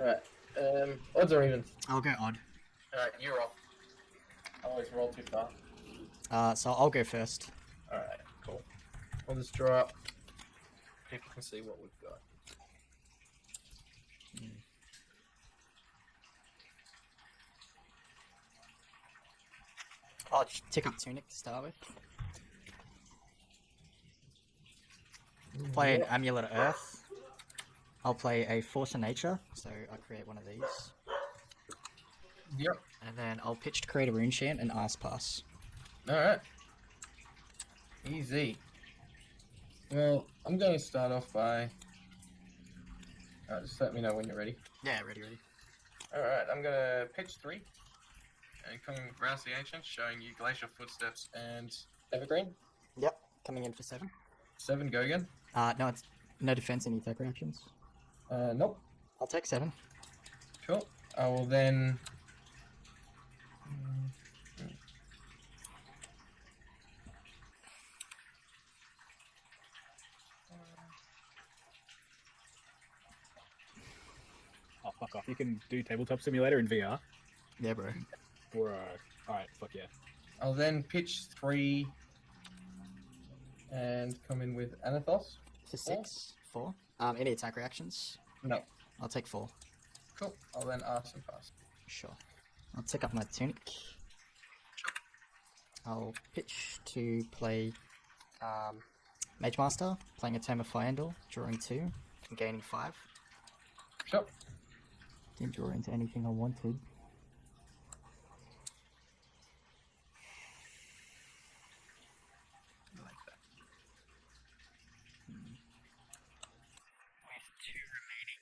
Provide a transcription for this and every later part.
Alright. Um, odds or even? I'll go odd. Alright, you're off. I always roll too far. Uh, so I'll go first. Alright, cool. I'll just draw up. People can see what we've got. I'll just tick up Tunic to start with. Play an Amulet of Earth. I'll play a Force of Nature, so I create one of these. Yep. And then I'll pitch to create a Rune Chant and Ice Pass. Alright. Easy. Well, I'm going to start off by. Alright, just let me know when you're ready. Yeah, ready, ready. Alright, I'm going to pitch three. And come with Rouse the Ancient, showing you Glacial Footsteps and Evergreen. Yep, coming in for seven. Seven, go again. Uh, no, it's no defense, any attack reactions. Uh, nope. I'll take seven. Cool. I will then. Oh, fuck off. You can do Tabletop Simulator in VR. Yeah, bro. Bro. Alright, fuck yeah. I'll then pitch three. And come in with Anothos. For six, four. Um, any attack reactions? No. I'll take four. Cool. I'll then ask and pass. Sure. I'll take up my tunic. I'll pitch to play um, Mage Master, playing a Tome of Fyendal, drawing two, and gaining five. Sure. Didn't draw into anything I wanted. I like that. With two remaining.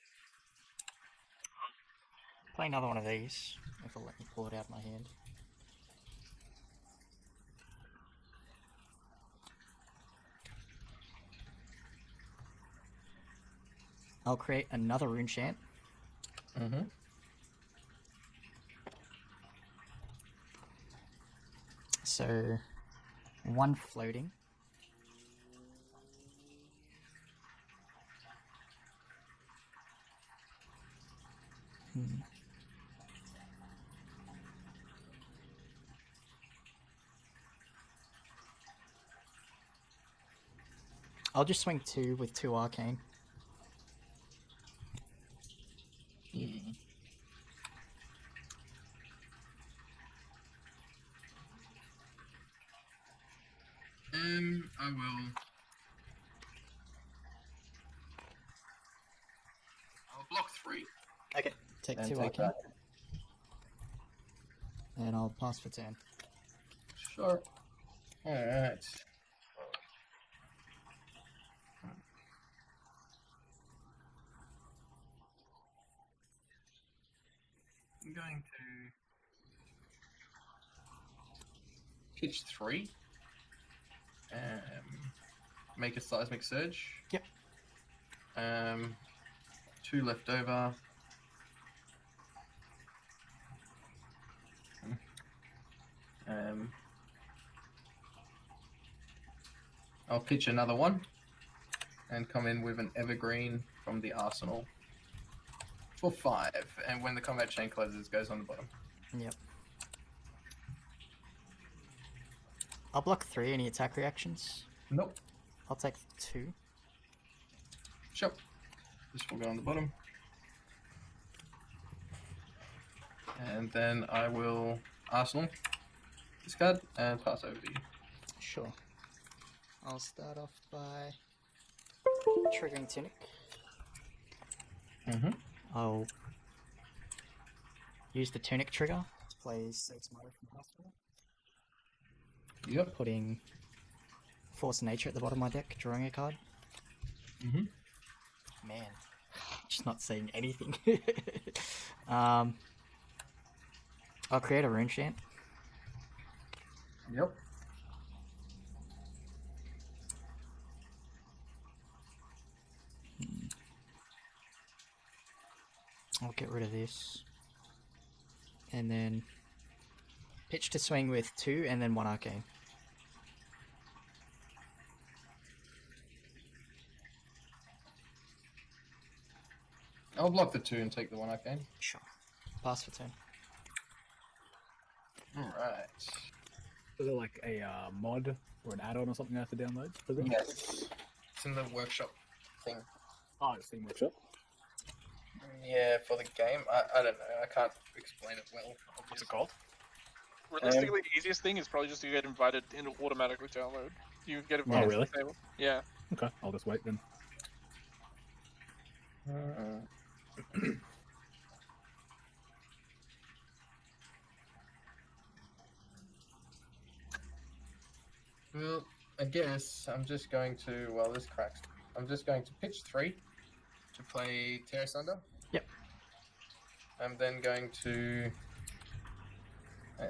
Play another one of these, if it'll let me pull it out of my hand. I'll create another rune chant. Mm-hmm. So, one floating. I'll just swing two with two arcane. Um, I will. I'll block three. Okay. Take And two take arcane, that. and I'll pass for turn. Sure. Alright. Pitch three. Um, make a seismic surge. Yep. Um, two left over. Um, I'll pitch another one and come in with an evergreen from the arsenal for five. And when the combat chain closes, it goes on the bottom. Yep. I'll block three. Any attack reactions? Nope. I'll take two. Sure. This will go on the bottom. And then I will arsenal discard and pass over to you. Sure. I'll start off by triggering Tunic. Mm-hmm. I'll use the Tunic trigger to play from the hospital, Yep. putting Force Nature at the bottom of my deck, drawing a card. Mm-hmm. Man, just not seeing anything. um, I'll create a rune chant. Yep. I'll get rid of this. And then pitch to swing with two and then one arcane. I'll block the two and take the one arcane. Sure. Pass for turn. Alright. Is it like a uh, mod or an add-on or something I have to download? Is it? Yes. It's in the workshop thing. Oh, it's Steam Workshop. Yeah, for the game. I, I don't know. I can't explain it well. What's it called? Realistically, the easiest thing is probably just to get invited and automatically download. You get invited really? to the table. Yeah. Okay, I'll just wait then. Uh, well, I guess I'm just going to. Well, this cracks. I'm just going to pitch three to play Terra Sunder. Yep. I'm then going to um,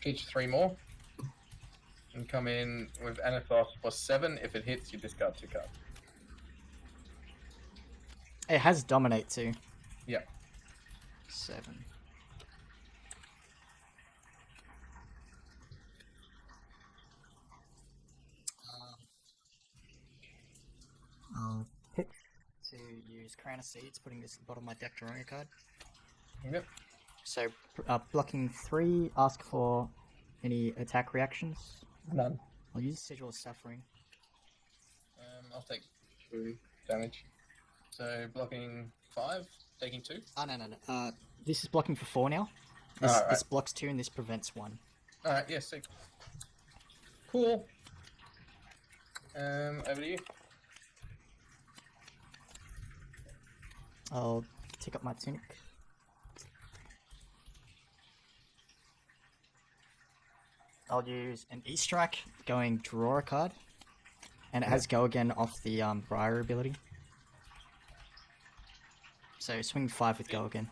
pitch three more and come in with Anothos seven. If it hits, you discard two cards. It has dominate too. Yep. Seven. I'll pick to use Crown of Seeds, putting this at the bottom of my deck drawing a card. Yep. So, uh, blocking three, ask for any attack reactions. None. I'll use Sigil of Suffering. Um, I'll take two damage. So blocking five, taking two. Oh, no, no, no. Uh, this is blocking for four now. This, Alright. this blocks two and this prevents one. All right, yes, sick. Cool. Um, over to you. I'll take up my tunic. I'll use an E strike, going draw a card, and it has go again off the um, Briar ability. So swing five with go again.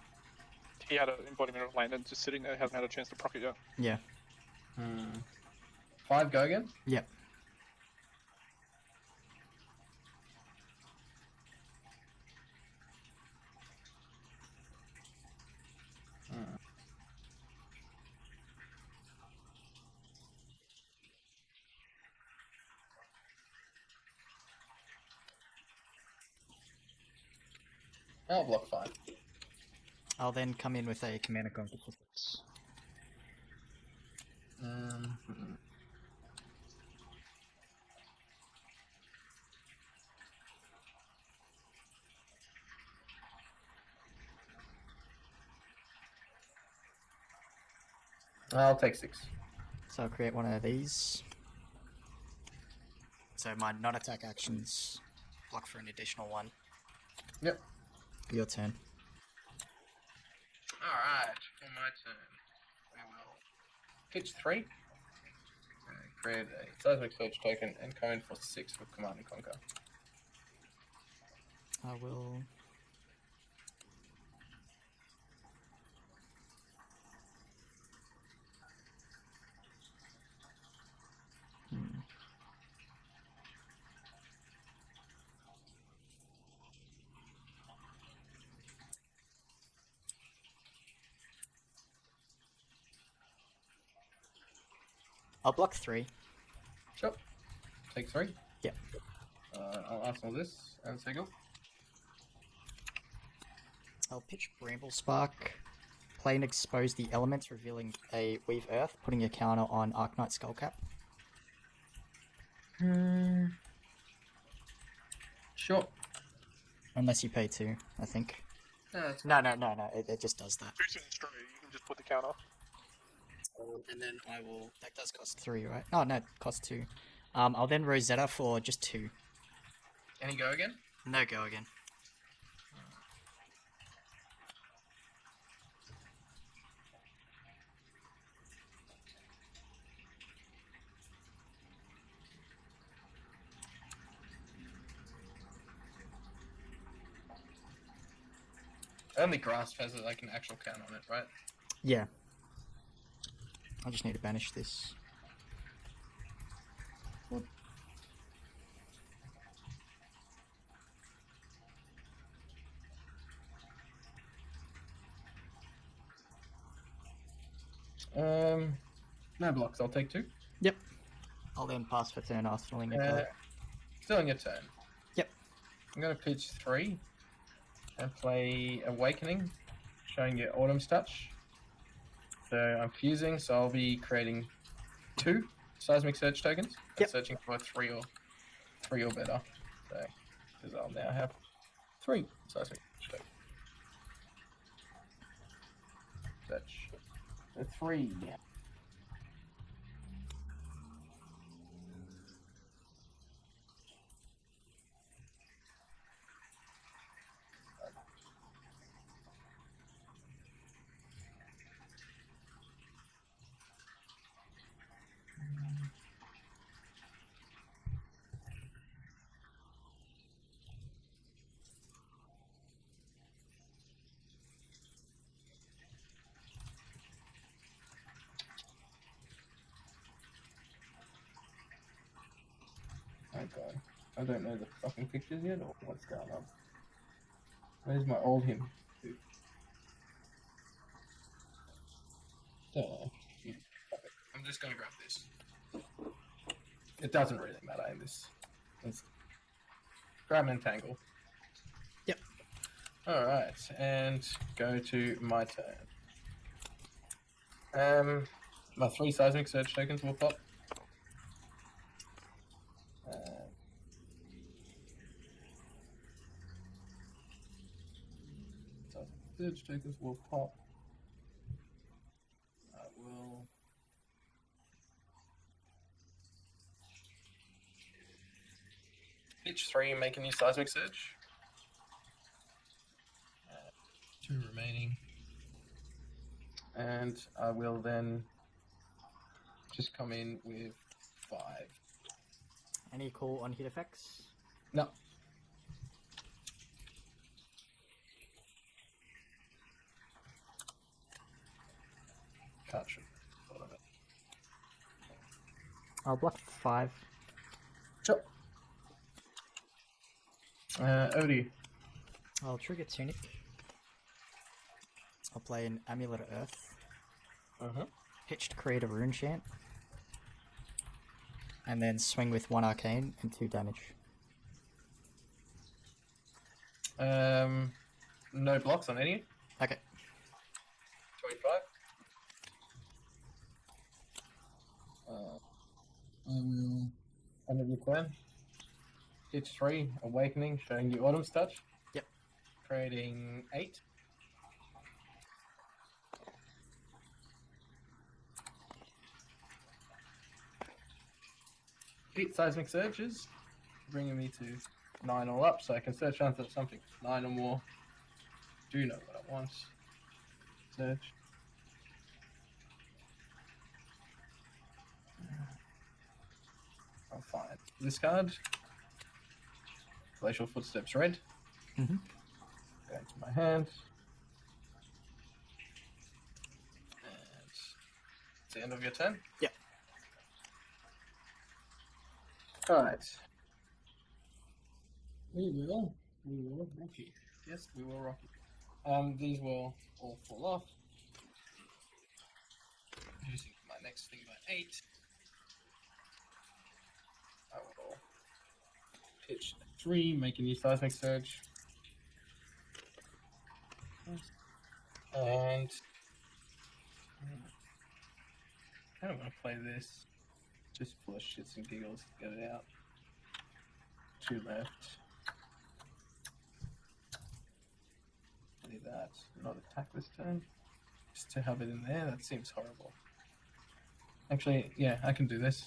He had an embodiment of land and just sitting there, hasn't had a chance to proc it yet. Yeah. Hmm. Five, go again. Yep. I'll block five. I'll then come in with a Command and Conquer for six. Um, hmm. I'll take six. So I'll create one of these. So my non-attack actions block for an additional one. Yep. Your turn. Alright, for my turn, we will pitch three, create a seismic surge token, and come in for six with Command and Conquer. I will. I'll block three. Sure. Take three. Yep. Uh, I'll ask arsenal this and Sigil. I'll pitch Bramble Spark. Play and expose the elements, revealing a Weave Earth, putting a counter on Arknight Skullcap. Hmm. Sure. Unless you pay two, I think. No, No, no, no, no. It, it just does that. Boots and stray, you can just put the counter. And then I will. That does cost three, right? Oh no, it costs two. Um, I'll then Rosetta for just two. Any go again? No go again. Only Grasp has like an actual count on it, right? Yeah. I just need to banish this. Um, no blocks. I'll take two. Yep. I'll then pass for turn arsenaling a Uh, card. still on your turn. Yep. I'm gonna pitch three and play Awakening, showing you Autumn's Touch. So I'm fusing, so I'll be creating two seismic surge tokens. Yep. Searching for three or three or better. So because I'll now have three seismic surge tokens. Search. So three. Okay. I don't know the fucking pictures yet or what's going on. Where's my Oldhim? Don't. Yeah. I'm just gonna grab this. It doesn't really matter in this. Let's grab and entangle. Yep. Alright, and go to my turn. Um my three seismic surge tokens will pop. Uh, so surge tokens will pop. I will. Pitch three, make a new seismic surge. Uh, two remaining. And I will then just come in with five. Any call on hit effects? No. Can't shoot. Thought of it. I'll block five. Sure. Uh, over to you. I'll trigger Tunic. I'll play an Amulet of Earth. Uh-huh. Pitch to create a rune chant. And then swing with one arcane and two damage. Um, no blocks on any. Okay. 25. Um, I will. End of your turn. Pitch 3, Awakening, showing you Autumn's Touch. Yep. Creating 8. Eight Seismic surges, bringing me to 9 all up, so I can search under something 9 or more. Do know what I want. Search. I'll find this card. Glacial Footsteps Red. Mhm. Go into my hand. And it's the end of your turn? Yep. Alright. We will. We will rocky. Yes, we will rocky. Um, these will all fall off. Reducing my next thing by eight. I will pitch three, make a new seismic surge. And I don't want to play this. Just for shits and giggles, to get it out. Two left. Play that. Not attack this turn. Just to have it in there, that seems horrible. Actually, yeah, I can do this.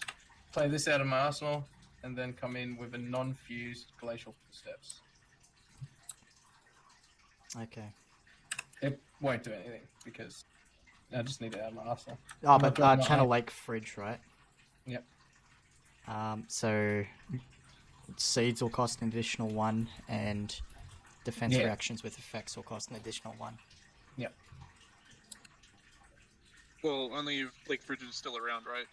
Play this out of my arsenal, and then come in with a non-fused glacial steps. Okay. It won't do anything because I just need it out of my arsenal. Oh, but uh, Channel that. Lake Frigid, right? Yep. Um, so seeds will cost an additional one, and defense Yeah. reactions with effects will cost an additional one. Yep. Well, only if Lake Frigid is still around, right?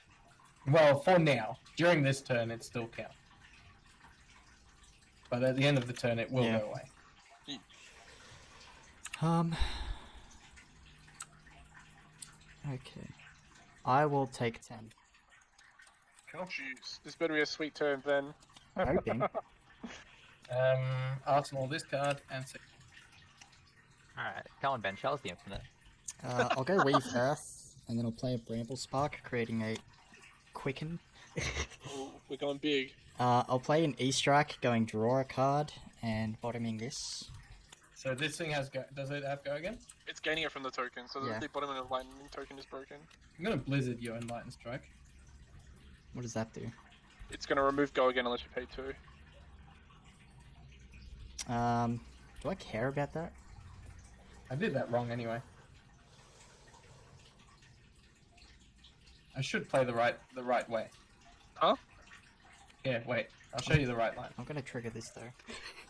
Well, for now, during this turn, it still counts. But at the end of the turn, it will Yeah. go away. Um. Okay. I will take ten. Cool. Jeez, this better be a sweet turn then. Hoping. Um, Arsenal this card and say, Alright, come on, Ben. Show us the infinite. Uh, I'll go Weave Earth, and then I'll play a Bramble Spark, creating a Quicken. Ooh, we're going big. Uh, I'll play an E-Strike, going draw a card, and bottoming this. so this thing has go. Does it have go again? It's gaining it from the token, so Yeah. the, the bottom of the lightning token is broken. I'm gonna blizzard your enlightened strike. What does that do? It's gonna remove go again unless you pay two. Um, do I care about that? I did that wrong anyway. I should play the right the right way. Huh? Yeah, wait. I'll show you the right line. I'm gonna trigger this though.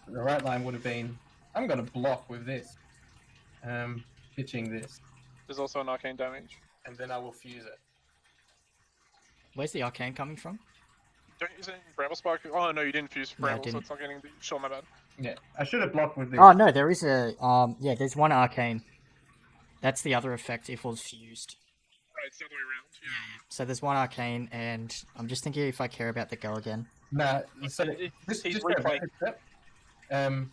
The right line would have been I'm gonna block with this. Um pitching this. There's also an arcane damage. And then I will fuse it. Where's the arcane coming from? Don't use it in Bramble Spark. Oh no, you didn't fuse Bramble, so didn't. it's not getting the. Sure, my bad. Yeah. I should have blocked with this. Oh no, there is a um. Yeah, there's one arcane. That's the other effect if it was fused. Right, it's the other way around. Yeah. So there's one arcane, and I'm just thinking if I care about the go again. Nah, so It- it- this, he's just go a step. Um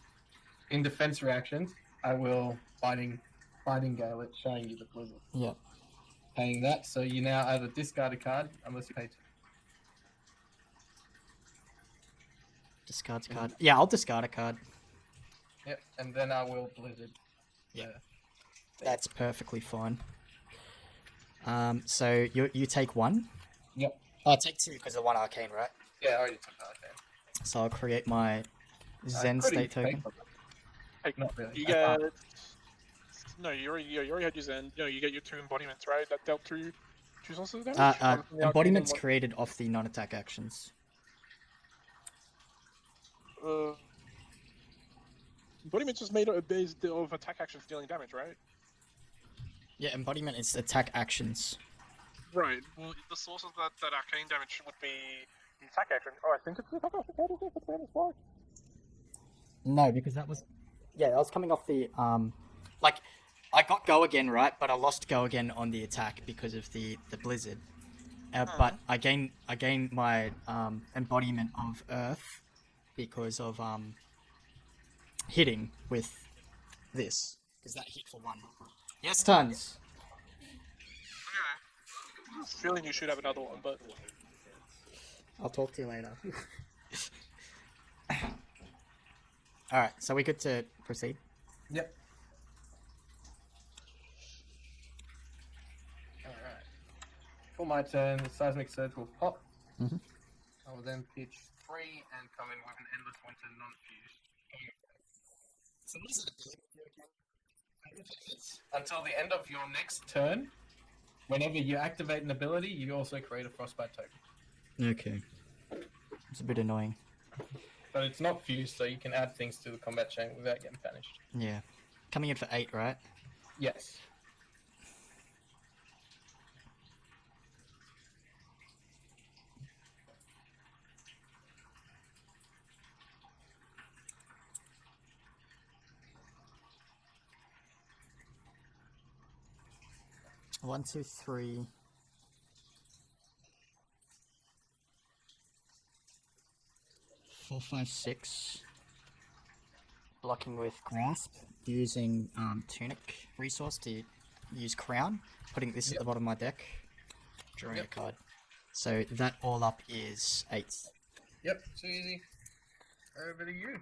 in defense reactions, I will fighting fighting gale it, showing you the blizzard. Yep. Paying that, so you now either discard a card unless you pay two. Discards card. Yeah, I'll discard a card. Yep, and then I will blizzard. Yeah. That's perfectly fine. Um, so you you take one. Yep. Oh, I take two because of one arcane, right? Yeah, I already took that. Okay. So I'll create my Zen I state even token. take Hey, Not really. You I can't. get. No, you already you already had your Zen. No, you get your two embodiments, right? That dealt two two sources of damage. Uh, uh, One from the arcane embodiments and created off the non-attack actions. Uh, embodiments was made of, based of attack actions dealing damage, right? Yeah, embodiment is attack actions. Right. Well, the source of that, that arcane damage would be the attack action. Oh, I think it's the attack action. What is it? It's Bramble Spark. No, because that was yeah, that was coming off the um, like I got go again right, but I lost go again on the attack because of the the blizzard. Uh, But I gained I gained my um, embodiment of Earth because of um, hitting with this because that hit for one. Yes, tons. I have feeling you should have another one, but I'll talk to you later. All right, so we good to proceed. Yep. Alright. For my turn, the seismic surge will pop. Mhm. I will then pitch three and come in with an endless winter non-fused. So what is it? Until the end of your next turn, whenever you activate an ability, you also create a frostbite token. Okay. It's a bit annoying. But it's not fused, so you can add things to the combat chain without getting punished. Yeah. Coming in for eight, right? Yes. One, two, three. Four, five, six. Blocking with grasp, using um, tunic resource to use crown, putting this at the bottom of my deck, drawing Yep. a card. So that all up is eight. Yep, too easy. Over to you.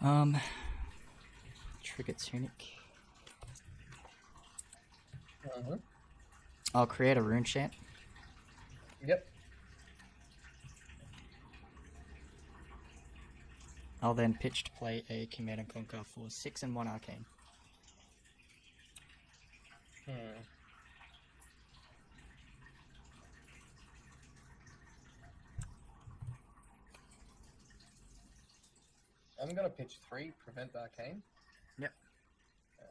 Um, trigger tunic. Uh-huh. I'll create a rune chant. Yep. I'll then pitch to play a command and conquer for six and one arcane. Hmm. I'm gonna pitch three, prevent arcane. Yep. Uh,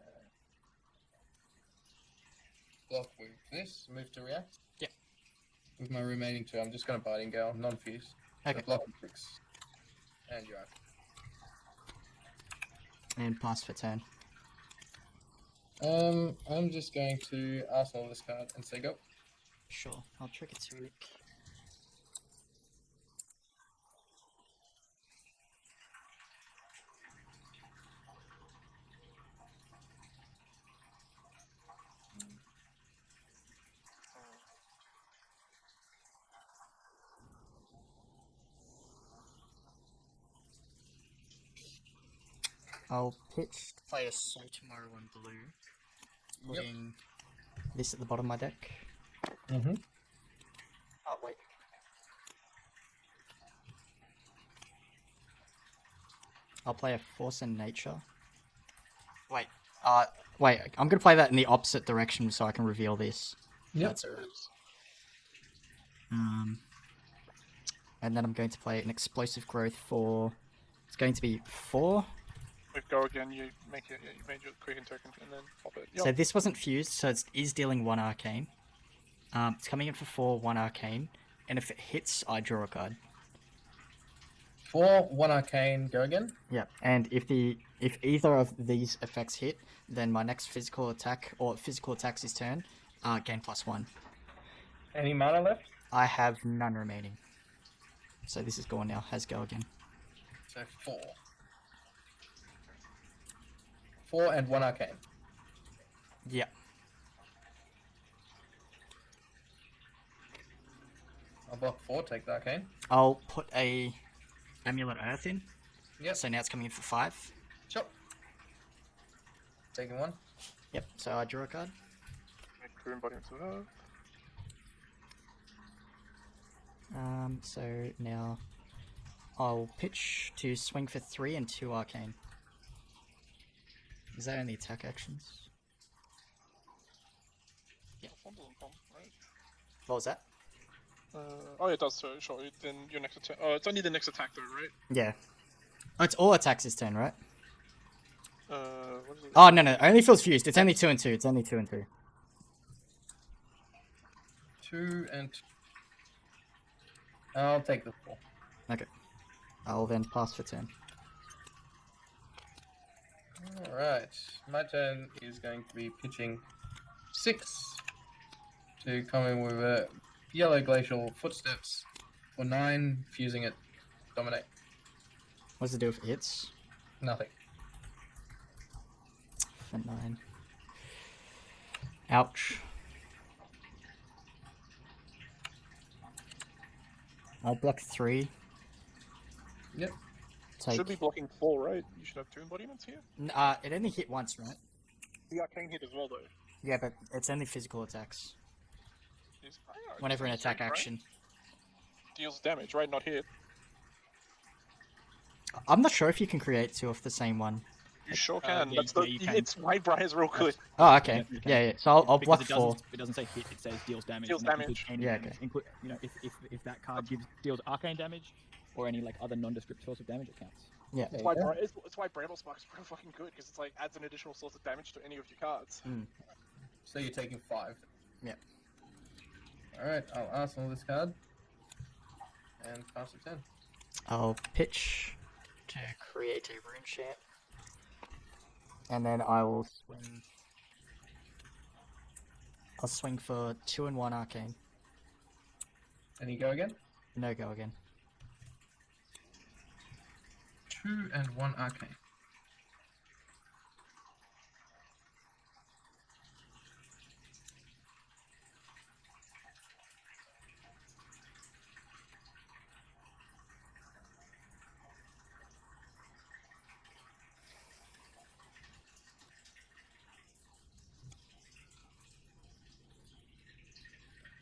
block with this, move to react. Yep. With my remaining two, I'm just gonna biting gale, non-fuse. So Okay. block with six. And you're out. And pass for turn. Um, I'm just going to arsenal this card and say go. Sure. I'll trigger tunic. I'll pitch to play a Tomorrow in blue. Yep. This at the bottom of my deck. Mm-hmm. Oh wait. I'll play a Force in Nature. Wait. Uh, wait. I'm gonna play that in the opposite direction so I can reveal this. Yep. That's alright. Um, and then I'm going to play an explosive growth for. It's going to be four. With go again, you make it. You made your quicken token and then pop it. Yep. So this wasn't fused, so it is dealing one arcane. Um, it's coming in for four, one arcane, and if it hits, I draw a card. Four, one arcane, go again. Yeah, and if the if either of these effects hit, then my next physical attack or physical attacks his turn, uh, gain plus one. Any mana left? I have none remaining. So this is gone now. Has go again. So four. Four and one arcane. Yeah. I'll block four, take the arcane. I'll put a amulet earth in. Yep. So now it's coming in for five. Sure. Taking one. Yep. So I draw a card. Make crew embodiment of Earth. Um. So now I'll pitch to swing for three and two arcane. Is that any attack actions? That one doesn't right? What was that? Uh, oh, it does. So sure. Then your next attack. Oh, it's only the next attack though, right? Yeah. Oh, it's all attacks this turn, right? Uh, what is it? Oh no no, only feels fused. It's only two and two. It's only two and two. Two and two. I'll take the four. Okay. I'll then pass for turn. Alright. My turn is going to be pitching six to come in with a yellow glacial footsteps or nine, fusing it. Dominate. What's it do if it hits? Nothing. For nine. Ouch. I'll block three. Yep. Take. Should be blocking four, right? You should have two embodiments here. N- Uh, it only hit once, right? The arcane hit as well, though. Yeah, but it's only physical attacks. Jeez, I know, Whenever an it's attack right? action. Deals damage, right? Not hit. I'm not sure if you can create two off the same one. You sure Uh, can. yeah, That's the. yeah, you can. It's Whitebrier's real good. Oh, okay. Yeah. Yeah, yeah. So I'll, I'll block it four. doesn't, it doesn't say hit, it says deals damage. Deals and that includes damage. any Yeah, damage. okay. Inclu- you know, if, if, if that card gives deals arcane damage or any like other nondescript source of damage, it counts. Yeah. It's why, Bri- it's, it's why Bramble Spark is real fucking good because it's like adds an additional source of damage to any of your cards. Hmm. So you're taking five. Yeah. Alright, I'll arsenal this card. And pass it turn. I'll pitch to create a rune chant. And then I will swing. I'll swing for two and one arcane. And you go again? No go again. Two and one arcane.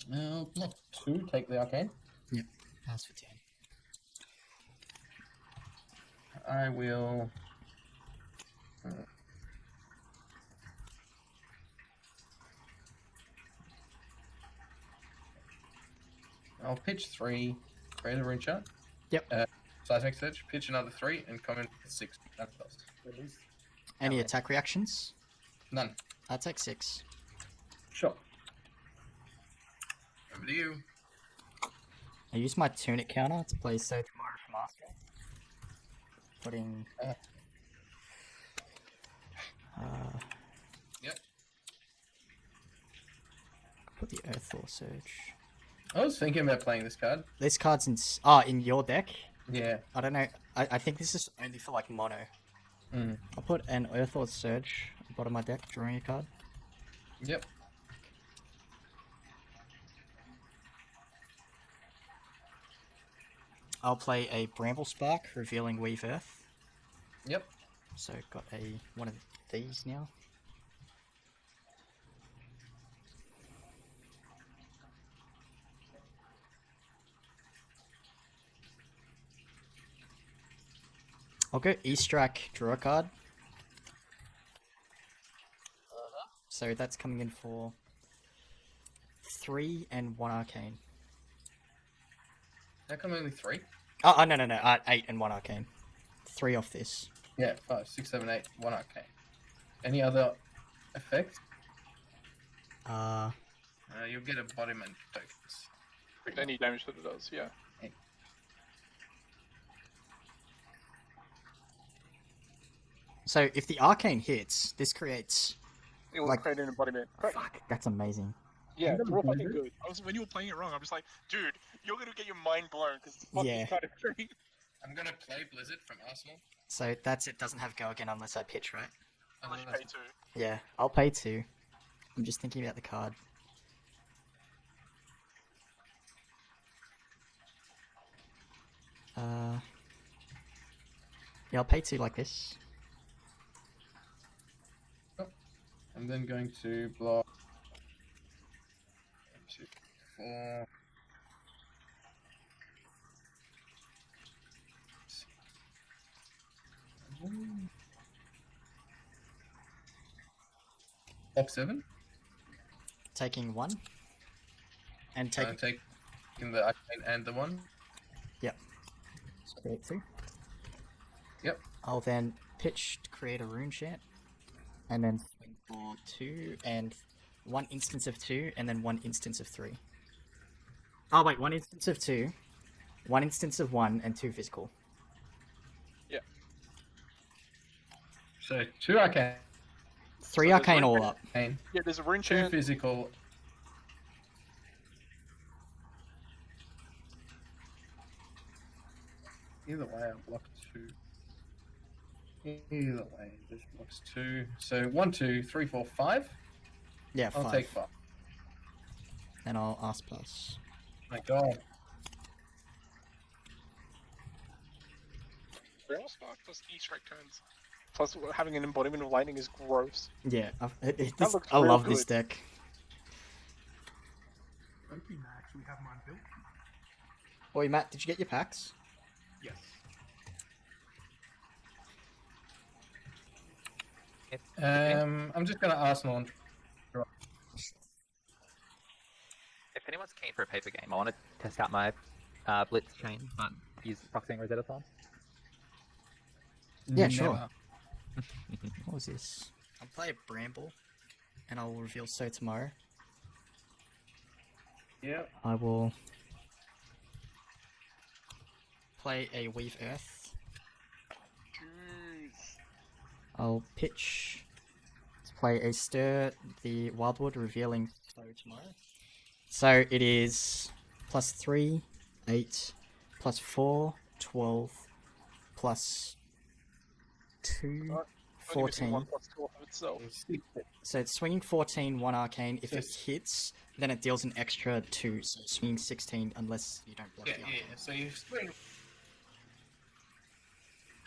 Now, block two, take the arcane. Yep, Pass for ten. I will. uh, I'll pitch three, create a rune shot. Yep. Uh, seismic surge, pitch another three, and come in for six. That does. Any Okay. attack reactions? None. I take six. Sure. Over to you. I use my tunic counter to play Sow Tomorrow from Master. Putting. Uh, Yep. put the Earthfall Surge. I was thinking about playing this card. This card's in. Ah, in your deck? Yeah. I don't know. I, I think this is only for like mono. Mm. I'll put an Earthlore Surge at the bottom of my deck, drawing a card. Yep. I'll play a Bramble Spark, revealing Weave Earth. Yep. So got a one of these now. I'll go Eastrack, draw a card. So that's coming in for three and one arcane. How come only three? Oh, oh no no no, uh, eight and one arcane. Three off this. Yeah, five, six, seven, eight, one arcane. Any other effects? Uh, Uh, you'll get embodiment tokens. Any damage that it does, yeah. so if the arcane hits, this creates. It will Like- create an embodiment. Correct. Fuck, that's amazing. Yeah, Isn't it's real fucking good. I was when you were playing it wrong, I'm just like, dude, you're gonna get your mind blown because it's fucking Yeah. kind of great. I'm gonna play Blizzard from Arsenal. So that's it. Doesn't have go again unless I pitch, right? Unless you pay two. Yeah, I'll pay two. I'm just thinking about the card. Uh, yeah, I'll pay two like this. I'm then going to block. One, two, four. Block seven. Taking one. And Take, take. uh, taking the and the one. create two. Yep. I'll then pitch to create a rune chant, and then swing for two and one instance of two, and then one instance of three. Oh wait, one instance of two, one instance of one, and two physical. So two arcane, Three So arcane all up. Yeah, there's a rune two chant. physical. Either way, I block two. Either way, this blocks two. So one, two, three, four, five. Yeah, I'll five. take five. Then I'll ask plus. My God. Rail spark plus E strike turns. Plus, having an embodiment of lightning is gross. Yeah, I've, it, it, this, I real love this deck. Thank you, Max. We have mine built. Oi, Matt, did you get your packs? Yes. Um, I'm just gonna ask And... if anyone's keen for a paper game, I want to test out my uh, Blitz chain, but use Proxying Rosetta Time. Yeah, sure. Never. What was this? I'll play a Bramble, and I will reveal Sow Tomorrow. Yep. I will play a Weave Earth. Jeez. I'll pitch to play a Stir the Wildwood, revealing Sow Tomorrow. So it is plus 3, 8, plus 4, 12, plus 2, Alright, 14. One plus two off of itself. So it's swinging 14, 1 arcane. If it hits, then it deals an extra 2, so swinging 16 unless you don't block Yeah, the yeah. So you swing.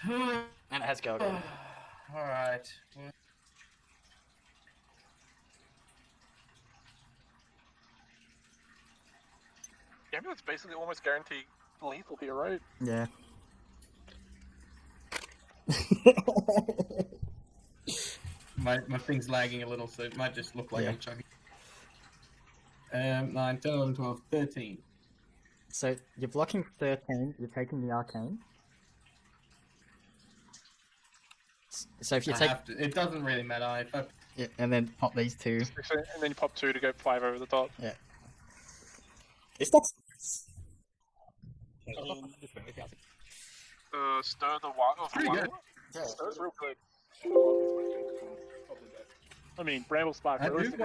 And it has go again. All right. Well, Gambit's basically almost guaranteed lethal here, right? Yeah. My my thing's lagging a little, so it might just look like Yeah. I'm chucking. Um, 9, 10, 11, 12, 13. So you're blocking 13, you're taking the arcane. So if you I take, have to. It doesn't really matter. If I, yeah, and then pop these two. And then you pop two to go five over the top. Yeah. It's not. Um, uh, stir the wild. Oh, Pretty good. Yeah. Stir's real good. I mean, Bramble Spark. I do realistically,